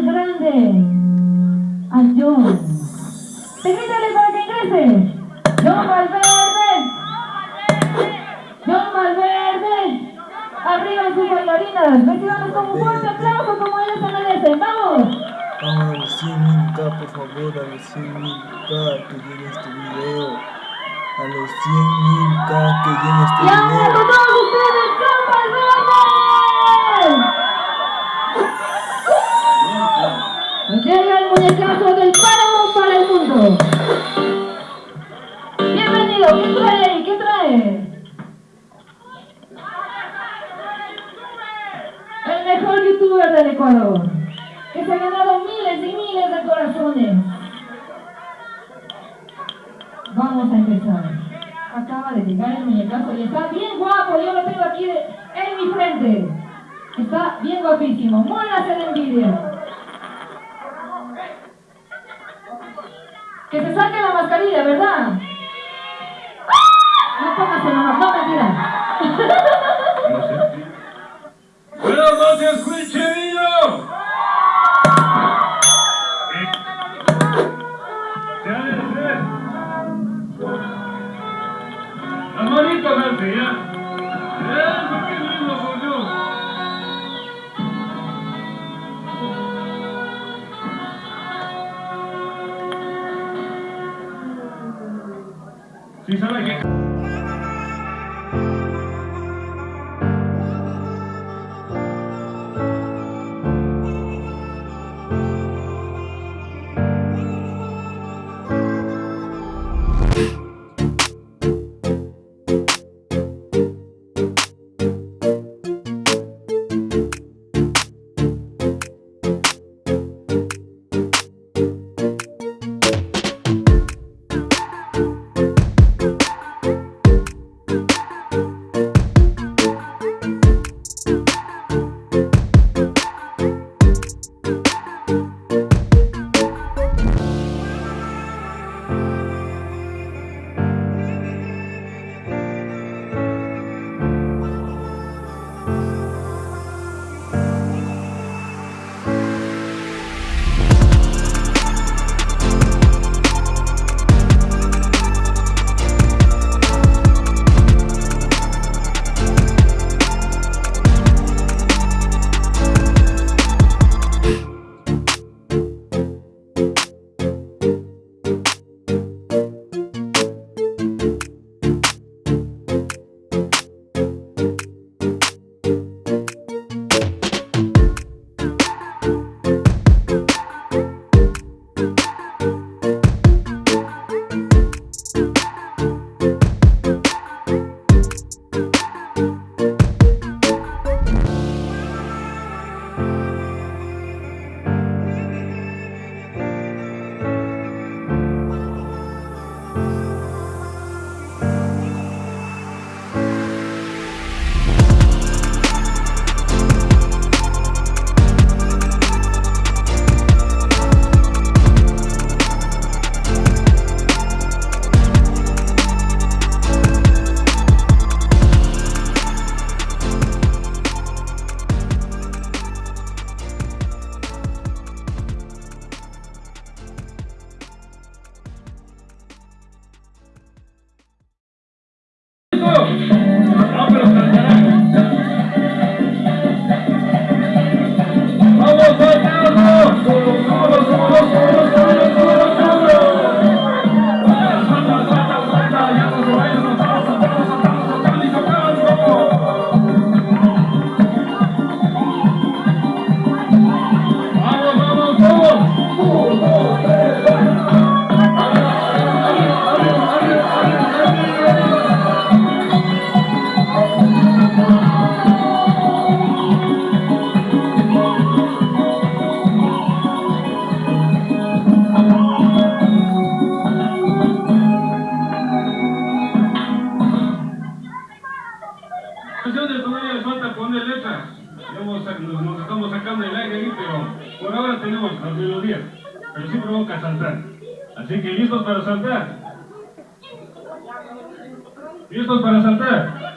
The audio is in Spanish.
grande a John. Permítale para que ingrese. John Valverde. John Valverde. Arriba sus bailarinas. Recibamos con un fuerte aplauso como ellos se merecen. ¡Vamos! Vamos a los 100.000k, por favor, a los 100.000k que llegue este video. A los 100.000k que llegue este Y ahora video. todos ustedes, John Valverde. Que se ha ganado miles y miles de corazones. Vamos a empezar. Acaba de llegar el muñecazo y está bien guapo, yo lo tengo aquí en mi frente. Está bien guapísimo, muérase de envidia. Que se saque la mascarilla, ¿verdad? No póngase nomás, no mentira. Alce, ya. Eso, qué lindo soy yo. Sí, sabe que... falta poner letras. A- nos estamos sacando el aire ahí, pero por ahora tenemos las melodías. Pero sí provoca saltar. Así que listos para saltar. ¿Listos para saltar?